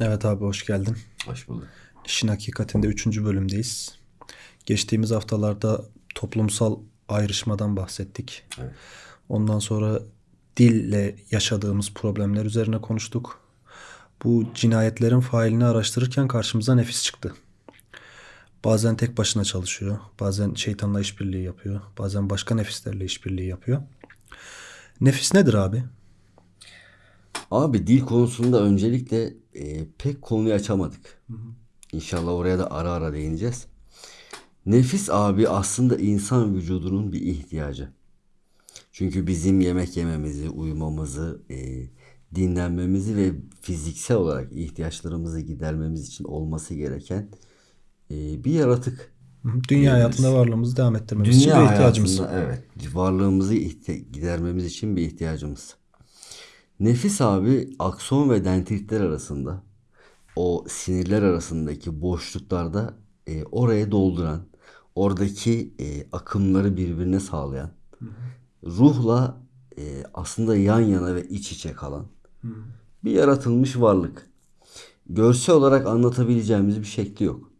Evet abi hoş geldin. Hoş bulduk. İşin hakikatinde 3. bölümdeyiz. Geçtiğimiz haftalarda toplumsal ayrışmadan bahsettik. Evet. Ondan sonra dille yaşadığımız problemler üzerine konuştuk. Bu cinayetlerin failini araştırırken karşımıza nefis çıktı. Bazen tek başına çalışıyor, bazen şeytanla işbirliği yapıyor, bazen başka nefislerle işbirliği yapıyor. Nefis nedir abi? Abi dil konusunda öncelikle e, pek konuyu açamadık. İnşallah oraya da ara ara değineceğiz. Nefis abi aslında insan vücudunun bir ihtiyacı. Çünkü bizim yemek yememizi, uyumamızı, e, dinlenmemizi ve fiziksel olarak ihtiyaçlarımızı gidermemiz için olması gereken e, bir yaratık. Dünya hayatında varlığımızı devam ettirmemiz için Dünya bir ihtiyacımız. evet varlığımızı ihti- gidermemiz için bir ihtiyacımız. Nefis abi akson ve dendritler arasında o sinirler arasındaki boşluklarda e, oraya dolduran, oradaki e, akımları birbirine sağlayan, ruhla e, aslında yan yana ve iç içe kalan bir yaratılmış varlık. Görsel olarak anlatabileceğimiz bir şekli yok.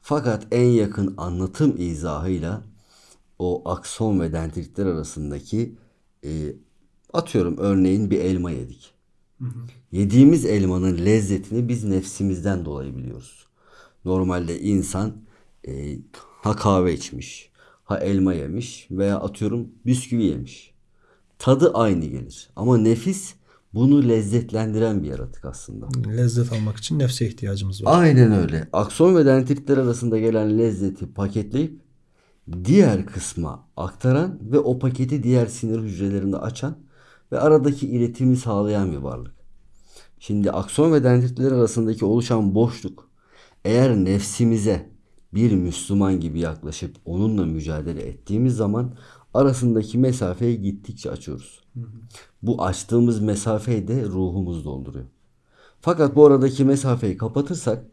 Fakat en yakın anlatım izahıyla o akson ve dendritler arasındaki e, atıyorum örneğin bir elma yedik. Yediğimiz elmanın lezzetini biz nefsimizden dolayı biliyoruz. Normalde insan e, ha kahve içmiş, ha elma yemiş veya atıyorum bisküvi yemiş. Tadı aynı gelir. Ama nefis bunu lezzetlendiren bir yaratık aslında. Lezzet almak için nefse ihtiyacımız var. Aynen öyle. Akson ve dendritler arasında gelen lezzeti paketleyip diğer kısma aktaran ve o paketi diğer sinir hücrelerinde açan ve aradaki iletimi sağlayan bir varlık. Şimdi akson ve dendritler arasındaki oluşan boşluk eğer nefsimize bir Müslüman gibi yaklaşıp onunla mücadele ettiğimiz zaman arasındaki mesafeyi gittikçe açıyoruz. Bu açtığımız mesafeyi de ruhumuz dolduruyor. Fakat bu aradaki mesafeyi kapatırsak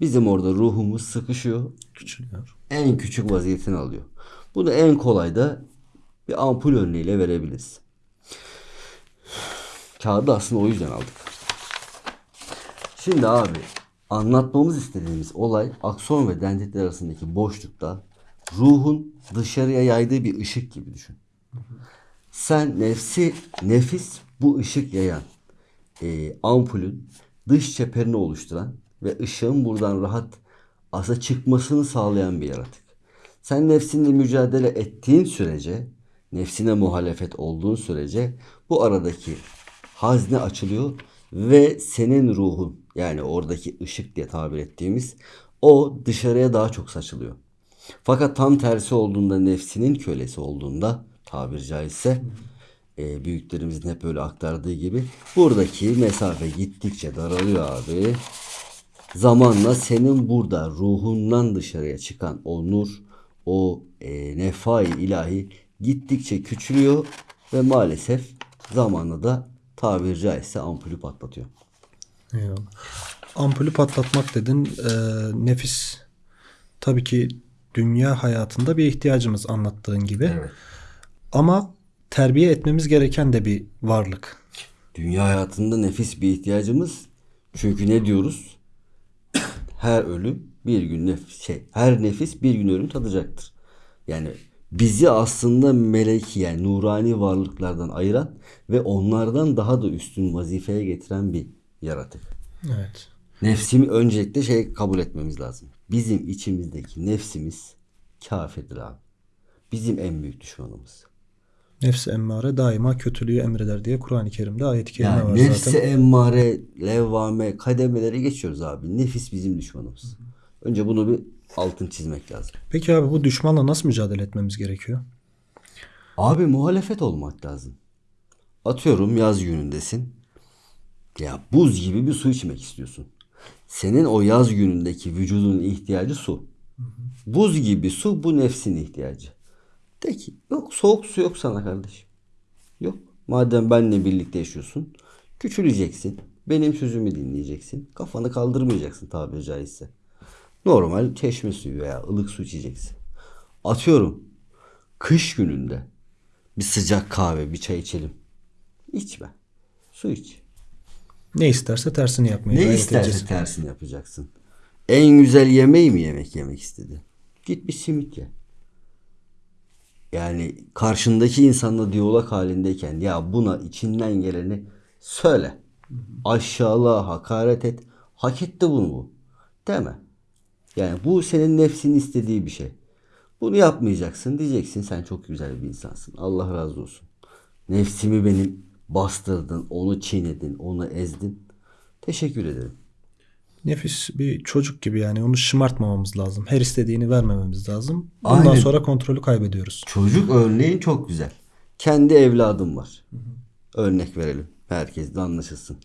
bizim orada ruhumuz sıkışıyor. Küçülüyor. En küçük vaziyetini alıyor. Bunu en kolay da bir ampul örneğiyle verebiliriz. Kağıdı aslında o yüzden aldık. Şimdi abi anlatmamız istediğimiz olay akson ve dendritler arasındaki boşlukta ruhun dışarıya yaydığı bir ışık gibi düşün. Sen nefsi, nefis bu ışık yayan e, ampulün dış çeperini oluşturan ve ışığın buradan rahat asa çıkmasını sağlayan bir yaratık. Sen nefsinle mücadele ettiğin sürece, nefsine muhalefet olduğun sürece bu aradaki hazne açılıyor ve senin ruhun yani oradaki ışık diye tabir ettiğimiz o dışarıya daha çok saçılıyor. Fakat tam tersi olduğunda nefsinin kölesi olduğunda tabir caizse e, büyüklerimizin hep öyle aktardığı gibi buradaki mesafe gittikçe daralıyor abi. Zamanla senin burada ruhundan dışarıya çıkan o nur, o e, nefai ilahi gittikçe küçülüyor ve maalesef zamanla da tabir caizse ampulü patlatıyor. Eyvallah. Ampulü patlatmak dedin. Ee, nefis tabii ki dünya hayatında bir ihtiyacımız anlattığın gibi. Ama terbiye etmemiz gereken de bir varlık. Dünya hayatında nefis bir ihtiyacımız. Çünkü ne diyoruz? Her ölüm bir gün nefis şey, her nefis bir gün ölüm tadacaktır. Yani bizi aslında meleki yani nurani varlıklardan ayıran ve onlardan daha da üstün vazifeye getiren bir yaratık. Evet. Nefsimi öncelikle şey kabul etmemiz lazım. Bizim içimizdeki nefsimiz kafirdir abi. Bizim en büyük düşmanımız. Nefsi emmare daima kötülüğü emreder diye Kur'an-ı Kerim'de ayet-i kerime Yani var nefse zaten. emmare, levvame, kademeleri geçiyoruz abi. Nefis bizim düşmanımız. Önce bunu bir altın çizmek lazım. Peki abi bu düşmanla nasıl mücadele etmemiz gerekiyor? Abi muhalefet olmak lazım. Atıyorum yaz günündesin. Ya buz gibi bir su içmek istiyorsun. Senin o yaz günündeki vücudunun ihtiyacı su. Buz gibi su bu nefsin ihtiyacı. De ki yok soğuk su yok sana kardeşim. Yok. Madem benle birlikte yaşıyorsun küçüleceksin. Benim sözümü dinleyeceksin. Kafanı kaldırmayacaksın tabiri caizse. Normal çeşme suyu veya ılık su içeceksin. Atıyorum kış gününde bir sıcak kahve bir çay içelim. İçme. Su iç. Ne isterse tersini yapmaya Ne isterse edeceğiz. tersini yapacaksın. En güzel yemeği mi yemek yemek istedi? Git bir simit ye. Yani karşındaki insanla diyalog halindeyken ya buna içinden geleni söyle. Aşağıla, hakaret et. Hak etti bunu bu. Deme. Yani bu senin nefsinin istediği bir şey. Bunu yapmayacaksın. Diyeceksin sen çok güzel bir insansın. Allah razı olsun. Nefsimi benim bastırdın, onu çiğnedin, onu ezdin. Teşekkür ederim. Nefis bir çocuk gibi yani onu şımartmamamız lazım. Her istediğini vermememiz lazım. Ondan Aynen. sonra kontrolü kaybediyoruz. Çocuk örneğin çok güzel. Kendi evladım var. Örnek verelim. Herkes de anlaşılsın.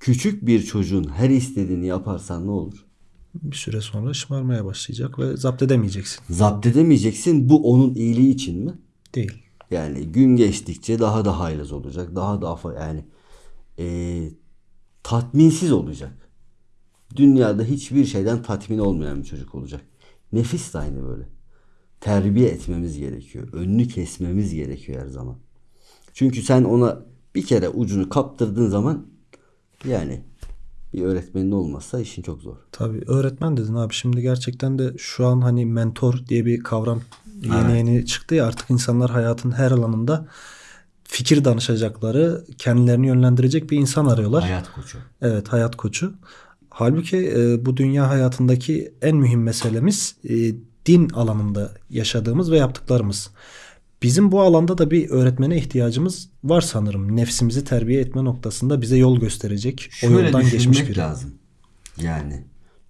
Küçük bir çocuğun her istediğini yaparsan ne olur? Bir süre sonra şımarmaya başlayacak ve zapt edemeyeceksin. Zapt edemeyeceksin. Bu onun iyiliği için mi? Değil. Yani gün geçtikçe daha da haylaz olacak. Daha da yani eee, tatminsiz olacak. Dünyada hiçbir şeyden tatmin olmayan bir çocuk olacak. Nefis de aynı böyle. Terbiye etmemiz gerekiyor. Önünü kesmemiz gerekiyor her zaman. Çünkü sen ona bir kere ucunu kaptırdığın zaman yani bir öğretmenin olmazsa işin çok zor. Tabii öğretmen dedin abi. Şimdi gerçekten de şu an hani mentor diye bir kavram yeni Evet. yeni çıktı ya artık insanlar hayatın her alanında fikir danışacakları, kendilerini yönlendirecek bir insan arıyorlar. Hayat koçu. Evet, hayat koçu. Halbuki e, bu dünya hayatındaki en mühim meselemiz e, din alanında yaşadığımız ve yaptıklarımız. Bizim bu alanda da bir öğretmene ihtiyacımız var sanırım. Nefsimizi terbiye etme noktasında bize yol gösterecek, o Şöyle yoldan geçmiş biri. lazım. Yani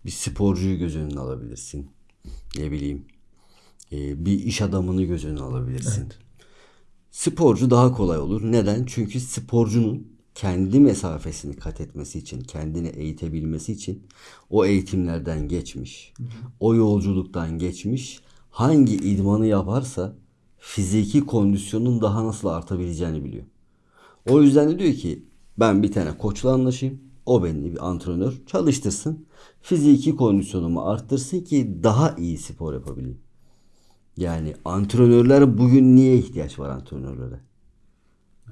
bir sporcuyu göz önüne alabilirsin. Ne bileyim. e, bir iş adamını göz önüne alabilirsin. Sporcu daha kolay olur. Neden? Çünkü sporcunun kendi mesafesini kat etmesi için, kendini eğitebilmesi için o eğitimlerden geçmiş. O yolculuktan geçmiş. Hangi idmanı yaparsa fiziki kondisyonun daha nasıl artabileceğini biliyor. O yüzden de diyor ki ben bir tane koçla anlaşayım. O beni bir antrenör çalıştırsın. Fiziki kondisyonumu arttırsın ki daha iyi spor yapabileyim. Yani antrenörler bugün niye ihtiyaç var antrenörlere?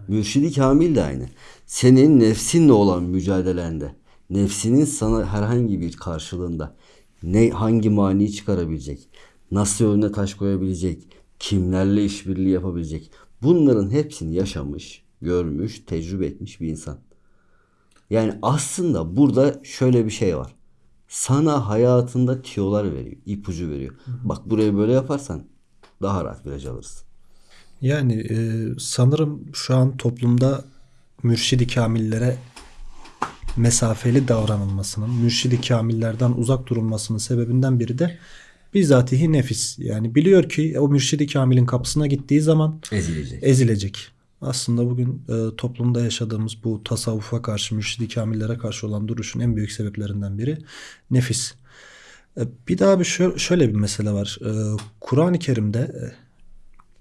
Mürşidi Kamil de aynı. Senin nefsinle olan mücadelende, nefsinin sana herhangi bir karşılığında ne hangi mani çıkarabilecek, nasıl önüne taş koyabilecek, kimlerle işbirliği yapabilecek. Bunların hepsini yaşamış, görmüş, tecrübe etmiş bir insan. Yani aslında burada şöyle bir şey var. Sana hayatında tiyolar veriyor, ipucu veriyor. Bak burayı böyle yaparsan daha rahat viraj alırsın. Yani e, sanırım şu an toplumda mürşidi kamillere mesafeli davranılmasının, mürşidi kamillerden uzak durulmasının sebebinden biri de bizatihi nefis. Yani biliyor ki o mürşidi kamilin kapısına gittiği zaman Ezilecek. ezilecek. Aslında bugün e, toplumda yaşadığımız bu tasavvufa karşı, mürşidi kamillere karşı olan duruşun en büyük sebeplerinden biri nefis. E, bir daha bir şö- şöyle bir mesele var. E, Kur'an-ı Kerim'de e,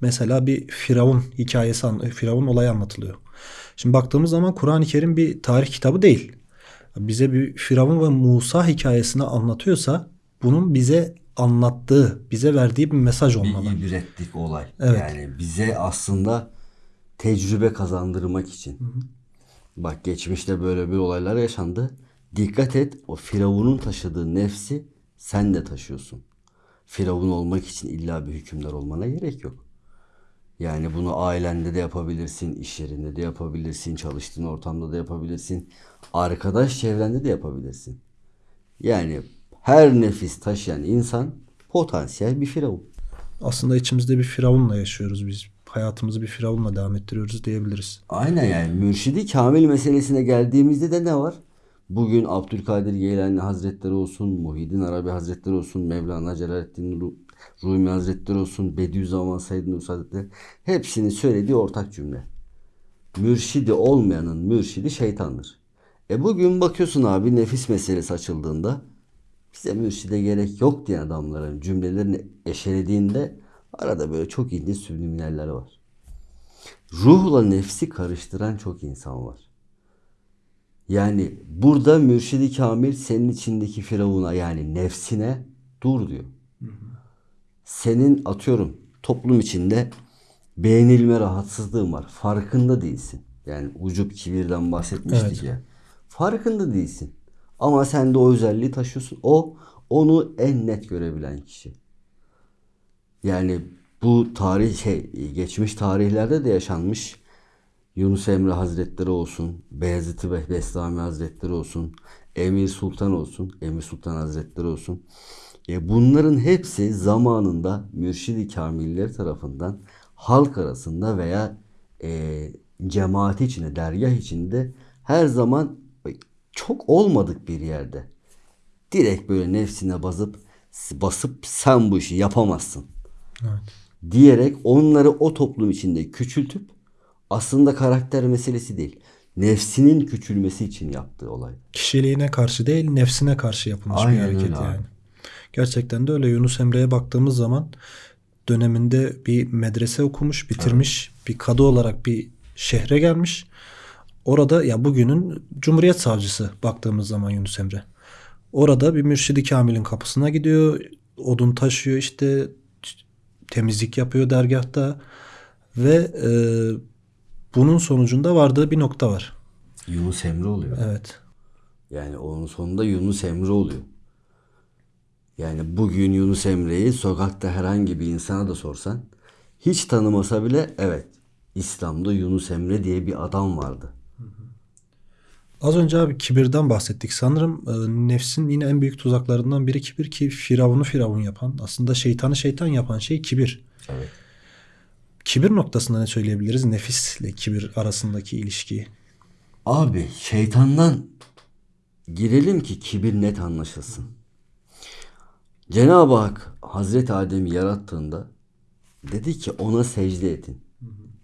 mesela bir Firavun hikayesi, Firavun olayı anlatılıyor. Şimdi baktığımız zaman Kur'an-ı Kerim bir tarih kitabı değil. Bize bir Firavun ve Musa hikayesini anlatıyorsa bunun bize anlattığı, bize verdiği bir mesaj olmalı. Bir ibretlik olay. Evet. Yani bize aslında tecrübe kazandırmak için. Bak geçmişte böyle bir olaylar yaşandı. Dikkat et o Firavun'un taşıdığı nefsi sen de taşıyorsun. Firavun olmak için illa bir hükümdar olmana gerek yok. Yani bunu ailende de yapabilirsin, iş yerinde de yapabilirsin, çalıştığın ortamda da yapabilirsin, arkadaş çevrende de yapabilirsin. Yani her nefis taşıyan insan potansiyel bir firavun. Aslında içimizde bir Firavun'la yaşıyoruz biz. Hayatımızı bir Firavun'la devam ettiriyoruz diyebiliriz. Aynen yani mürşidi kamil meselesine geldiğimizde de ne var? Bugün Abdülkadir Geylani Hazretleri olsun, Muhyiddin Arabi Hazretleri olsun, Mevlana Celaleddin Ru- Rumi Hazretleri olsun, Bediüzzaman Said Nursi Hazretleri hepsinin söylediği ortak cümle. Mürşidi olmayanın mürşidi şeytandır. E bugün bakıyorsun abi nefis meselesi açıldığında bize mürşide gerek yok diyen adamların cümlelerini eşelediğinde arada böyle çok ilginç subliminaller var. Ruhla nefsi karıştıran çok insan var. Yani burada mürşidi kamil senin içindeki firavuna yani nefsine dur diyor. Senin atıyorum toplum içinde beğenilme rahatsızlığın var. Farkında değilsin. Yani ucup kibirden bahsetmiştik Evet. ya. Farkında değilsin. Ama sen de o özelliği taşıyorsun. O onu en net görebilen kişi. Yani bu tarih şey geçmiş tarihlerde de yaşanmış Yunus Emre Hazretleri olsun, Beyazıt Bestami Hazretleri olsun, Emir Sultan olsun, Emir Sultan Hazretleri olsun. E bunların hepsi zamanında mürşidi kamiller tarafından halk arasında veya e, cemaati içinde, dergah içinde her zaman çok olmadık bir yerde. Direkt böyle nefsine basıp basıp sen bu işi yapamazsın Evet. diyerek onları o toplum içinde küçültüp aslında karakter meselesi değil. Nefsinin küçülmesi için yaptığı olay. Kişiliğine karşı değil, nefsine karşı yapılmış bir Aynen hareket öyle yani. Gerçekten de öyle. Yunus Emre'ye baktığımız zaman döneminde bir medrese okumuş, bitirmiş, bir kadı olarak bir şehre gelmiş. Orada ya bugünün Cumhuriyet Savcısı baktığımız zaman Yunus Emre. Orada bir mürşidi kamilin kapısına gidiyor. Odun taşıyor işte temizlik yapıyor dergahta ve e, bunun sonucunda vardığı bir nokta var. Yunus Emre oluyor. Evet. Yani onun sonunda Yunus Emre oluyor. Yani bugün Yunus Emre'yi sokakta herhangi bir insana da sorsan hiç tanımasa bile evet İslam'da Yunus Emre diye bir adam vardı. Az önce abi kibirden bahsettik. Sanırım e, nefsin yine en büyük tuzaklarından biri kibir ki firavunu firavun yapan, aslında şeytanı şeytan yapan şey kibir. Evet. Kibir noktasında ne söyleyebiliriz? Nefisle kibir arasındaki ilişkiyi. Abi şeytandan girelim ki kibir net anlaşılsın. Cenab-ı Hak Hazreti Adem'i yarattığında dedi ki ona secde edin.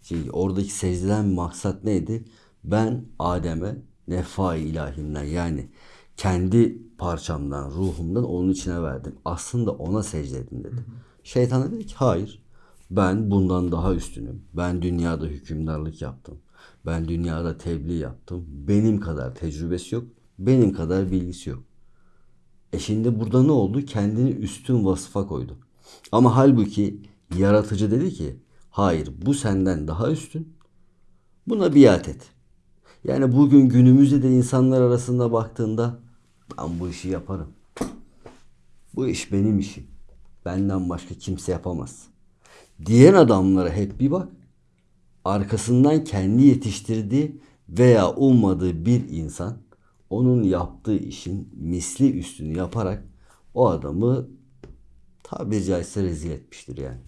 Şey, oradaki secdeden maksat neydi? Ben Adem'e nefa ilahimden yani kendi parçamdan, ruhumdan onun içine verdim. Aslında ona secde edin dedi. Şeytan da dedi ki hayır. Ben bundan daha üstünüm. Ben dünyada hükümdarlık yaptım. Ben dünyada tebliğ yaptım. Benim kadar tecrübesi yok. Benim kadar bilgisi yok. E şimdi burada ne oldu? Kendini üstün vasıfa koydu. Ama halbuki yaratıcı dedi ki hayır bu senden daha üstün. Buna biat et. Yani bugün günümüzde de insanlar arasında baktığında ben bu işi yaparım. Bu iş benim işim. Benden başka kimse yapamaz. Diyen adamlara hep bir bak. Arkasından kendi yetiştirdiği veya ummadığı bir insan onun yaptığı işin misli üstünü yaparak o adamı tabiri caizse rezil etmiştir yani.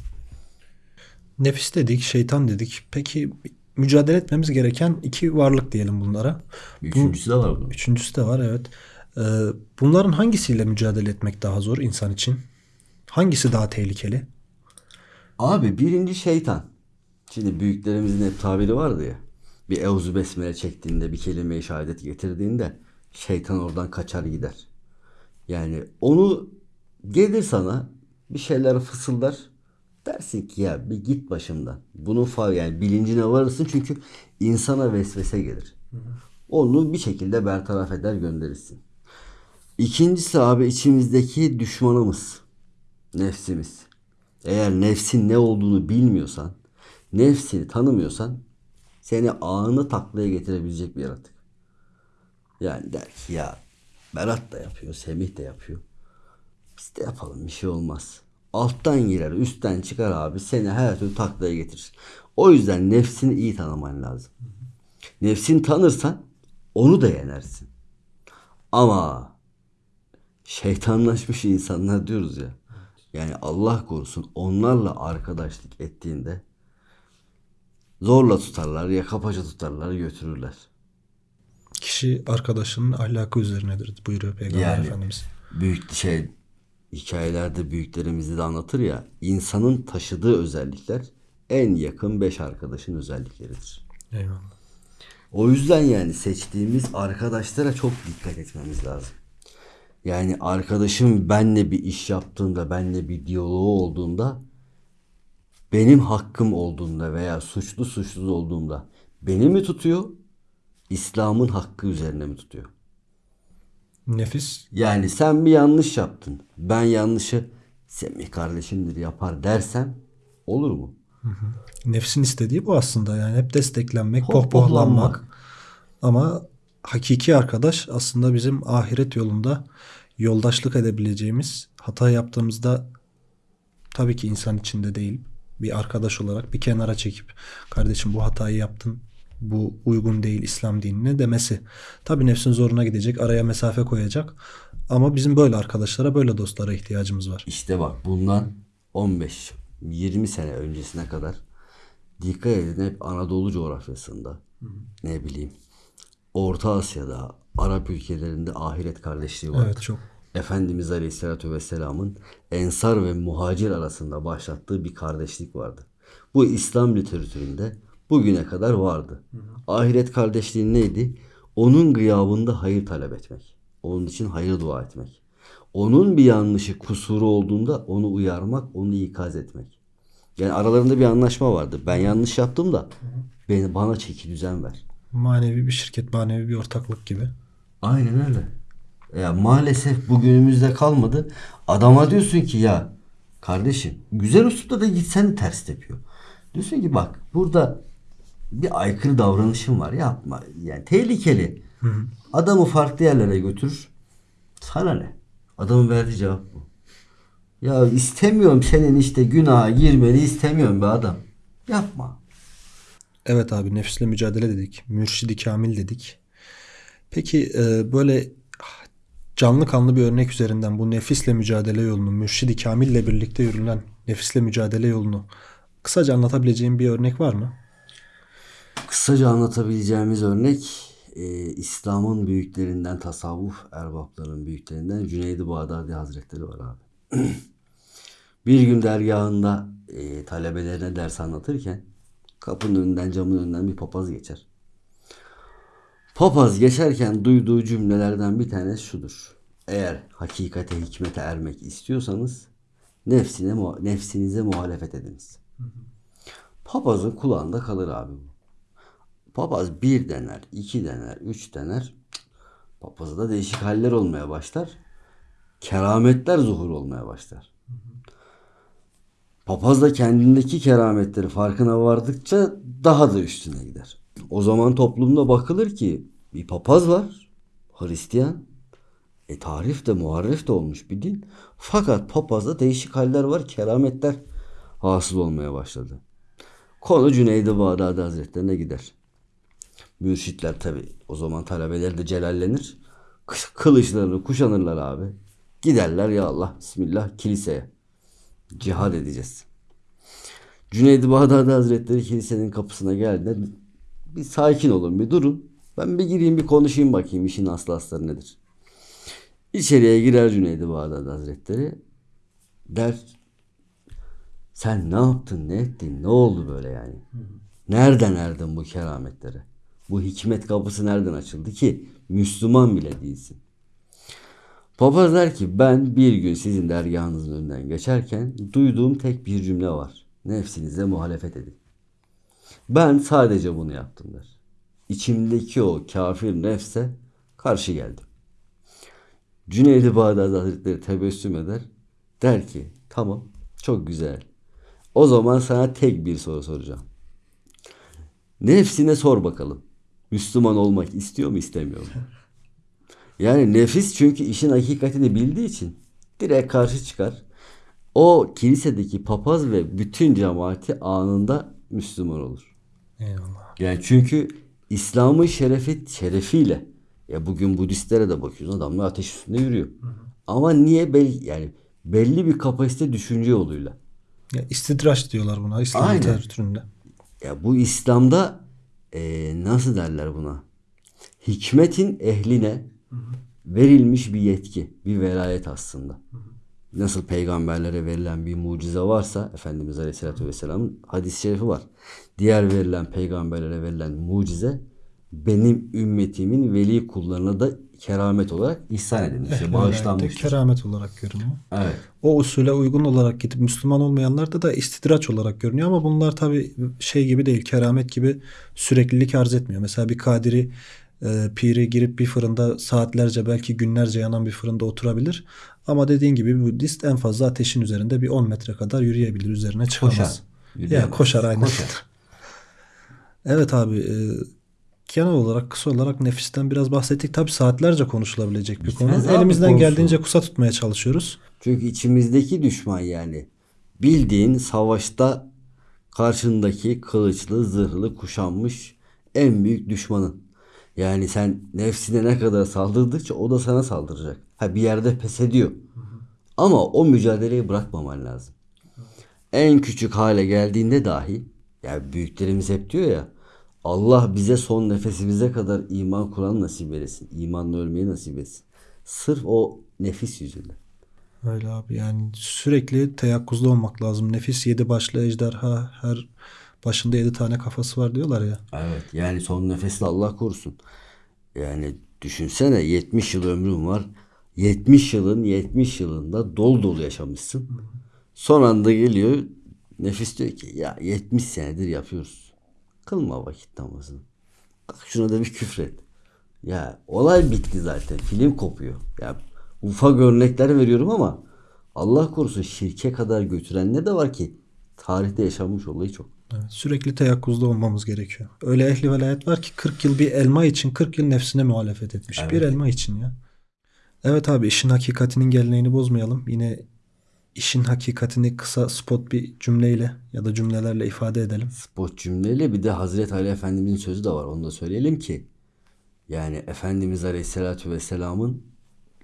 Nefis dedik, şeytan dedik. Peki mücadele etmemiz gereken iki varlık diyelim bunlara. Üçüncüsü de var bunun. Üçüncüsü de var evet. Ee, bunların hangisiyle mücadele etmek daha zor insan için? Hangisi daha tehlikeli? Abi birinci şeytan. Şimdi büyüklerimizin hep tabiri vardı ya. Bir evzu besmele çektiğinde bir kelime-i şehadet getirdiğinde şeytan oradan kaçar gider. Yani onu gelir sana bir şeyler fısıldar. Dersin ki ya bir git başımdan. Bunun fa yani bilincine varırsın çünkü insana vesvese gelir. Onu bir şekilde bertaraf eder gönderirsin. İkincisi abi içimizdeki düşmanımız. Nefsimiz. Eğer nefsin ne olduğunu bilmiyorsan, nefsini tanımıyorsan seni anı taklaya getirebilecek bir yaratık. Yani der ki ya Berat da yapıyor, Semih de yapıyor. Biz de yapalım bir şey olmaz. Alttan girer, üstten çıkar abi seni her türlü taklaya getirir. O yüzden nefsini iyi tanıman lazım. Nefsini tanırsan onu da yenersin. Ama şeytanlaşmış insanlar diyoruz ya. Yani Allah korusun onlarla arkadaşlık ettiğinde zorla tutarlar ya kapaca tutarlar götürürler. Kişi arkadaşının ahlakı üzerinedir buyuruyor Peygamber Yani Efendimiz. büyük şey hikayelerde büyüklerimizi de anlatır ya insanın taşıdığı özellikler en yakın beş arkadaşın özellikleridir. Eyvallah. O yüzden yani seçtiğimiz arkadaşlara çok dikkat etmemiz lazım. Yani arkadaşım benle bir iş yaptığında, benle bir diyaloğu olduğunda, benim hakkım olduğunda veya suçlu suçsuz olduğunda beni mi tutuyor, İslam'ın hakkı üzerine mi tutuyor? Nefis Yani sen bir yanlış yaptın. Ben yanlışı Semih kardeşimdir yapar dersem olur mu? nefsin istediği bu aslında yani hep desteklenmek, pohpohlanmak. Ama hakiki arkadaş aslında bizim ahiret yolunda yoldaşlık edebileceğimiz hata yaptığımızda tabii ki insan içinde değil bir arkadaş olarak bir kenara çekip kardeşim bu hatayı yaptın bu uygun değil İslam dinine demesi. Tabii nefsin zoruna gidecek araya mesafe koyacak ama bizim böyle arkadaşlara böyle dostlara ihtiyacımız var. İşte bak bundan 15-20 sene öncesine kadar dikkat edin hep Anadolu coğrafyasında ne bileyim Orta Asya'da Arap ülkelerinde ahiret kardeşliği vardır. Evet çok. Efendimiz Aleyhisselatü Vesselam'ın Ensar ve Muhacir arasında başlattığı bir kardeşlik vardı. Bu İslam literatüründe bugüne kadar vardı. Ahiret kardeşliği neydi? Onun gıyabında hayır talep etmek. Onun için hayır dua etmek. Onun bir yanlışı, kusuru olduğunda onu uyarmak, onu ikaz etmek. Yani aralarında bir anlaşma vardı. Ben yanlış yaptım da beni bana çeki düzen ver. Manevi bir şirket, manevi bir ortaklık gibi. Aynen öyle. Ya maalesef bugünümüzde kalmadı. Adama diyorsun ki ya kardeşim güzel uslupta da gitsen ters tepiyor. Diyorsun ki bak burada bir aykırı davranışın var yapma. Yani tehlikeli. Adamı farklı yerlere götür. Sana ne? Adamın verdiği cevap bu. Ya istemiyorum senin işte günaha girmeni istemiyorum be adam. Yapma. Evet abi nefisle mücadele dedik. Mürşidi kamil dedik. Peki e, böyle canlı kanlı bir örnek üzerinden bu nefisle mücadele yolunu, mürşidi kamille birlikte yürülen nefisle mücadele yolunu kısaca anlatabileceğin bir örnek var mı? Kısaca anlatabileceğimiz örnek e, İslam'ın büyüklerinden, tasavvuf erbaplarının büyüklerinden Cüneyd-i Bağdadi Hazretleri var abi. bir gün dergahında e, talebelerine ders anlatırken kapının önünden camın önünden bir papaz geçer. Papaz geçerken duyduğu cümlelerden bir tanesi şudur. Eğer hakikate, hikmete ermek istiyorsanız nefsine, nefsinize muhalefet ediniz. Papazın kulağında kalır abi bu. Papaz bir dener, iki dener, üç dener. Papazda değişik haller olmaya başlar. Kerametler zuhur olmaya başlar. Papaz da kendindeki kerametleri farkına vardıkça daha da üstüne gider. O zaman toplumda bakılır ki bir papaz var, Hristiyan. E tarif de muharref de olmuş bir din. Fakat papazda değişik haller var, kerametler hasıl olmaya başladı. Konu Cüneyd-i Bağdadi Hazretlerine gider. Mürşitler tabi o zaman talebeler de celallenir. Kı- Kılıçlarını kuşanırlar abi. Giderler ya Allah Bismillah kiliseye. Cihad edeceğiz. Cüneyd-i Bağdadi Hazretleri kilisenin kapısına geldiğinde bir sakin olun bir durun. Ben bir gireyim bir konuşayım bakayım işin aslı asları nedir. İçeriye girer Cüneyd-i Bağdadi Hazretleri. Der sen ne yaptın ne ettin ne oldu böyle yani? Nereden erdin bu kerametlere? Bu hikmet kapısı nereden açıldı ki Müslüman bile değilsin. Papaz der ki ben bir gün sizin dergahınızın önünden geçerken duyduğum tek bir cümle var. Nefsinize muhalefet edin. Ben sadece bunu yaptım der. İçimdeki o kafir nefse karşı geldim. Cüneyd-i Bağdadi Hazretleri tebessüm eder. Der ki tamam çok güzel. O zaman sana tek bir soru soracağım. Nefsine sor bakalım. Müslüman olmak istiyor mu istemiyor mu? Yani nefis çünkü işin hakikatini bildiği için direkt karşı çıkar. O kilisedeki papaz ve bütün cemaati anında Müslüman olur. Eyvallah. Yani çünkü İslam'ın şerefi şerefiyle ya bugün Budistlere de bakıyorsun adamlar ateş üstünde yürüyor. Ama niye belli yani belli bir kapasite düşünce yoluyla. Ya istidraç diyorlar buna İslam literatüründe. Ya bu İslam'da e, nasıl derler buna? Hikmetin ehline verilmiş bir yetki, bir velayet aslında. Nasıl peygamberlere verilen bir mucize varsa Efendimiz Aleyhisselatü Vesselam'ın hadis-i şerifi var. Diğer verilen peygamberlere verilen mucize benim ümmetimin veli kullarına da keramet olarak ihsan edilmiş. Ehli bağışlanmıştır. keramet olarak görünüyor. Evet. O usule uygun olarak gidip Müslüman olmayanlarda da istidraç olarak görünüyor ama bunlar tabi şey gibi değil, keramet gibi süreklilik arz etmiyor. Mesela bir kadiri e, piri girip bir fırında saatlerce belki günlerce yanan bir fırında oturabilir. Ama dediğin gibi bir Budist en fazla ateşin üzerinde bir 10 metre kadar yürüyebilir. Üzerine çıkamaz. Koşar. Ya koşar aynen. Koşar. Evet abi e, genel olarak kısa olarak nefisten biraz bahsettik. Tabi saatlerce konuşulabilecek bir konu. Abi Elimizden konusu. geldiğince kısa tutmaya çalışıyoruz. Çünkü içimizdeki düşman yani. Bildiğin savaşta karşındaki kılıçlı, zırhlı, kuşanmış en büyük düşmanın. Yani sen nefsine ne kadar saldırdıkça o da sana saldıracak. Ha bir yerde pes ediyor. Ama o mücadeleyi bırakmaman lazım. En küçük hale geldiğinde dahi yani büyüklerimiz hep diyor ya Allah bize son nefesimize kadar iman kuran nasip eylesin. İmanla ölmeyi nasip etsin. Sırf o nefis yüzünden. Öyle abi yani sürekli teyakkuzda olmak lazım. Nefis yedi başlı ejderha her başında yedi tane kafası var diyorlar ya. Evet yani son nefesle Allah korusun. Yani düşünsene 70 yıl ömrün var. 70 yılın 70 yılında dolu dolu yaşamışsın. Son anda geliyor nefis diyor ki ya 70 senedir yapıyoruz. Kılma vakit namazını. Kalk şuna da bir küfret. Ya olay bitti zaten. Film kopuyor. Ya ufak örnekler veriyorum ama Allah korusun şirke kadar götürenler de var ki tarihte yaşanmış olayı çok. Evet, sürekli teyakkuzda olmamız gerekiyor. Öyle ehli velayet var ki 40 yıl bir elma için 40 yıl nefsine muhalefet etmiş. Bir elma için ya. Evet abi işin hakikatinin geleneğini bozmayalım. Yine işin hakikatini kısa spot bir cümleyle ya da cümlelerle ifade edelim. spot cümleyle bir de Hazreti Ali Efendimizin sözü de var. Onu da söyleyelim ki yani Efendimiz Aleyhisselatü Vesselam'ın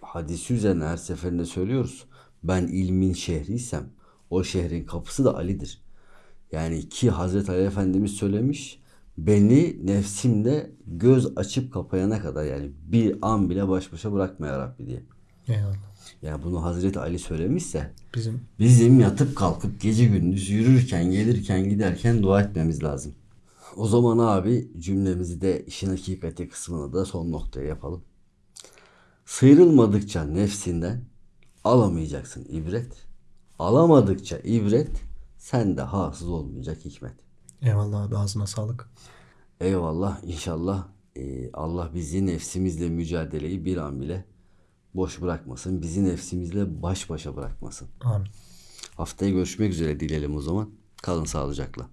hadisi üzerine her seferinde söylüyoruz. Ben ilmin şehriysem o şehrin kapısı da Ali'dir. Yani ki Hazreti Ali Efendimiz söylemiş beni nefsimle göz açıp kapayana kadar yani bir an bile baş başa bırakma ya Rabbi diye. Eyvallah. Yani bunu Hazreti Ali söylemişse Bizim Bizim yatıp kalkıp gece gündüz yürürken, gelirken, giderken dua etmemiz lazım. O zaman abi cümlemizi de işin hakikati kısmını da son noktaya yapalım. Sıyrılmadıkça nefsinden alamayacaksın ibret. Alamadıkça ibret sende hasıl olmayacak hikmet. eyvallah abi ağzına sağlık. Eyvallah inşallah e, Allah bizi nefsimizle mücadeleyi bir an bile boş bırakmasın. Bizi nefsimizle baş başa bırakmasın. Amin. Haftaya görüşmek üzere dileyelim o zaman. Kalın sağlıcakla.